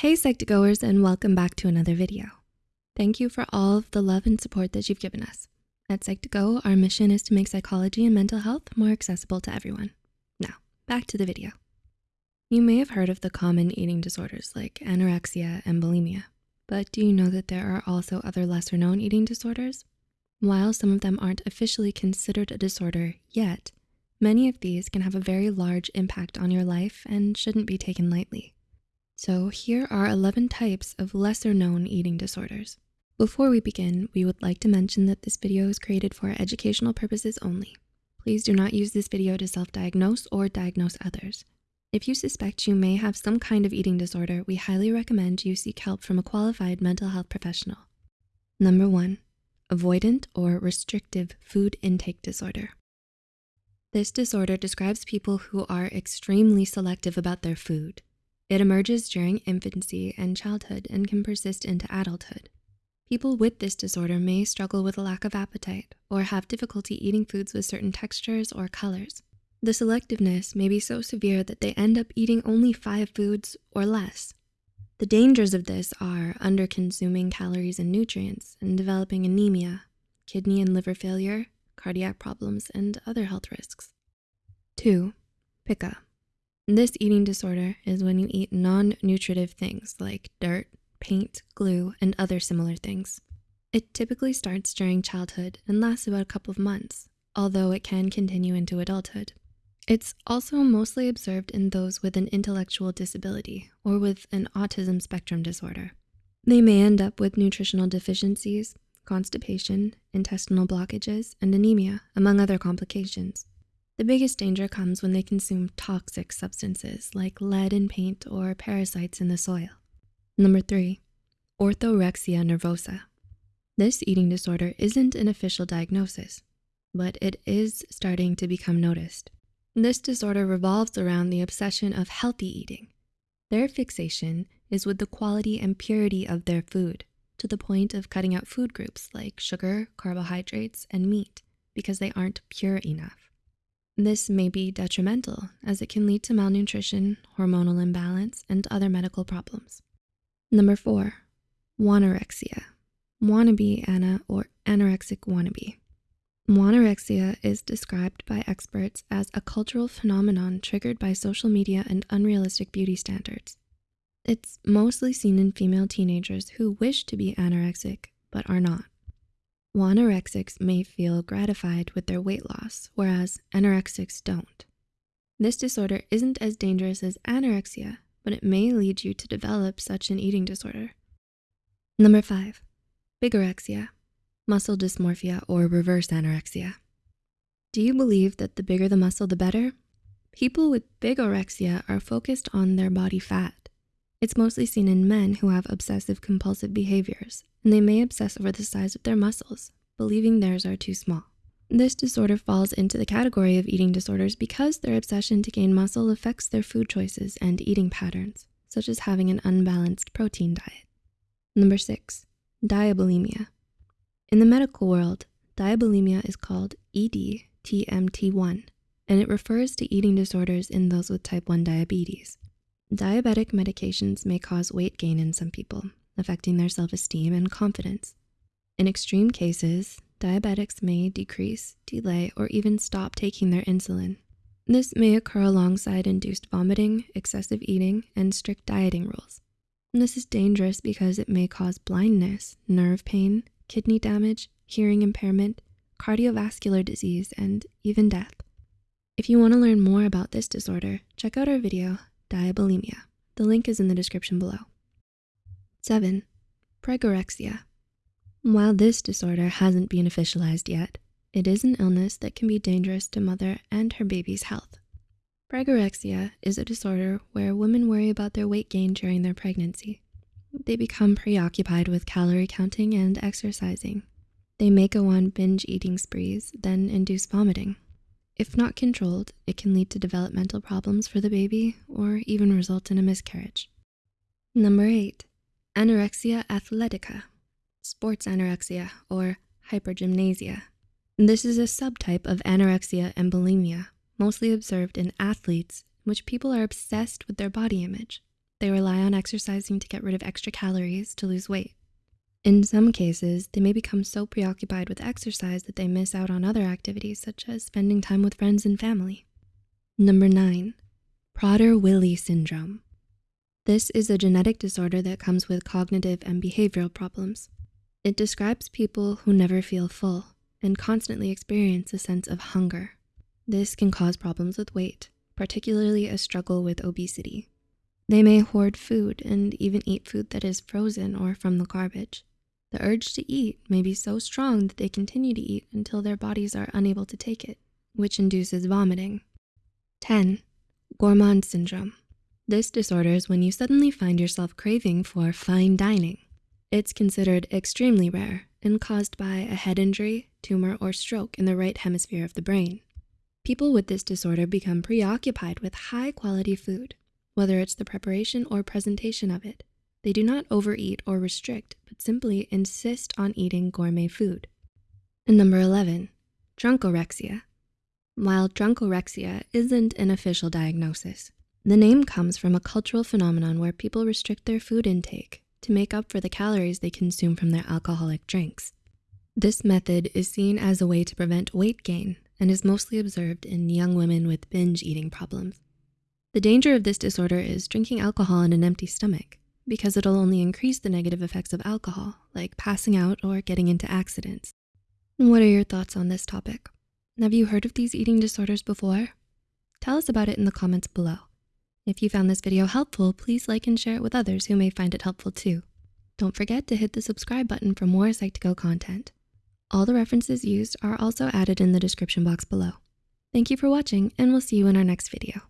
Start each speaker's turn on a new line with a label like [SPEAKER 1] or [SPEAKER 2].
[SPEAKER 1] Hey Psych2Goers and welcome back to another video. Thank you for all of the love and support that you've given us. At Psych2Go, our mission is to make psychology and mental health more accessible to everyone. Now, back to the video. You may have heard of the common eating disorders like anorexia and bulimia, but do you know that there are also other lesser known eating disorders? While some of them aren't officially considered a disorder yet, many of these can have a very large impact on your life and shouldn't be taken lightly. So here are 11 types of lesser known eating disorders. Before we begin, we would like to mention that this video is created for educational purposes only. Please do not use this video to self-diagnose or diagnose others. If you suspect you may have some kind of eating disorder, we highly recommend you seek help from a qualified mental health professional. Number one, avoidant or restrictive food intake disorder. This disorder describes people who are extremely selective about their food. It emerges during infancy and childhood and can persist into adulthood. People with this disorder may struggle with a lack of appetite or have difficulty eating foods with certain textures or colors. The selectiveness may be so severe that they end up eating only five foods or less. The dangers of this are under consuming calories and nutrients and developing anemia, kidney and liver failure, cardiac problems, and other health risks. Two, pica. This eating disorder is when you eat non-nutritive things like dirt, paint, glue, and other similar things. It typically starts during childhood and lasts about a couple of months, although it can continue into adulthood. It's also mostly observed in those with an intellectual disability or with an autism spectrum disorder. They may end up with nutritional deficiencies, constipation, intestinal blockages, and anemia, among other complications. The biggest danger comes when they consume toxic substances like lead in paint or parasites in the soil. Number three, orthorexia nervosa. This eating disorder isn't an official diagnosis, but it is starting to become noticed. This disorder revolves around the obsession of healthy eating. Their fixation is with the quality and purity of their food to the point of cutting out food groups like sugar, carbohydrates, and meat because they aren't pure enough. This may be detrimental as it can lead to malnutrition, hormonal imbalance, and other medical problems. Number four, wanorexia, wannabe ana or anorexic wannabe. Wanorexia is described by experts as a cultural phenomenon triggered by social media and unrealistic beauty standards. It's mostly seen in female teenagers who wish to be anorexic but are not. Anorexics may feel gratified with their weight loss, whereas anorexics don't. This disorder isn't as dangerous as anorexia, but it may lead you to develop such an eating disorder. Number five, bigorexia, muscle dysmorphia or reverse anorexia. Do you believe that the bigger the muscle, the better? People with bigorexia are focused on their body fat. It's mostly seen in men who have obsessive compulsive behaviors and they may obsess over the size of their muscles, believing theirs are too small. This disorder falls into the category of eating disorders because their obsession to gain muscle affects their food choices and eating patterns, such as having an unbalanced protein diet. Number six, diabulimia. In the medical world, diabulimia is called EDDMT1, and it refers to eating disorders in those with type 1 diabetes. Diabetic medications may cause weight gain in some people, affecting their self-esteem and confidence. In extreme cases, diabetics may decrease, delay, or even stop taking their insulin. This may occur alongside induced vomiting, excessive eating, and strict dieting rules. This is dangerous because it may cause blindness, nerve pain, kidney damage, hearing impairment, cardiovascular disease, and even death. If you wanna learn more about this disorder, check out our video, Diabulimia. The link is in the description below. Seven, pregorexia. While this disorder hasn't been officialized yet, it is an illness that can be dangerous to mother and her baby's health. Pregorexia is a disorder where women worry about their weight gain during their pregnancy. They become preoccupied with calorie counting and exercising. They may go on binge eating sprees, then induce vomiting. If not controlled, it can lead to developmental problems for the baby or even result in a miscarriage. Number eight, anorexia athletica, sports anorexia, or hypergymnasia. This is a subtype of anorexia and bulimia, mostly observed in athletes in which people are obsessed with their body image. they rely on exercising to get rid of extra calories to lose weight. In some cases, they may become so preoccupied with exercise that they miss out on other activities such as spending time with friends and family. Number nine, Prader-Willi syndrome. This is a genetic disorder that comes with cognitive and behavioral problems. It describes people who never feel full and constantly experience a sense of hunger. This can cause problems with weight, particularly a struggle with obesity. They may hoard food and even eat food that is frozen or from the garbage. The urge to eat may be so strong that they continue to eat until their bodies are unable to take it, which induces vomiting. 10. Gourmand syndrome. This disorder is when you suddenly find yourself craving for fine dining. It's considered extremely rare and caused by a head injury, tumor, or stroke in the right hemisphere of the brain. People with this disorder become preoccupied with high quality food, whether it's the preparation or presentation of it. They do not overeat or restrict, but simply insist on eating gourmet food. And number 11, drunkorexia. While drunkorexia isn't an official diagnosis, the name comes from a cultural phenomenon where people restrict their food intake to make up for the calories they consume from their alcoholic drinks. This method is seen as a way to prevent weight gain and is mostly observed in young women with binge eating problems. The danger of this disorder is drinking alcohol on an empty stomach because it'll only increase the negative effects of alcohol, like passing out or getting into accidents. What are your thoughts on this topic? Have you heard of these eating disorders before? Tell us about it in the comments below. If you found this video helpful, please like and share it with others who may find it helpful too. Don't forget to hit the subscribe button for more Psych2Go content. All the references used are also added in the description box below. Thank you for watching and we'll see you in our next video.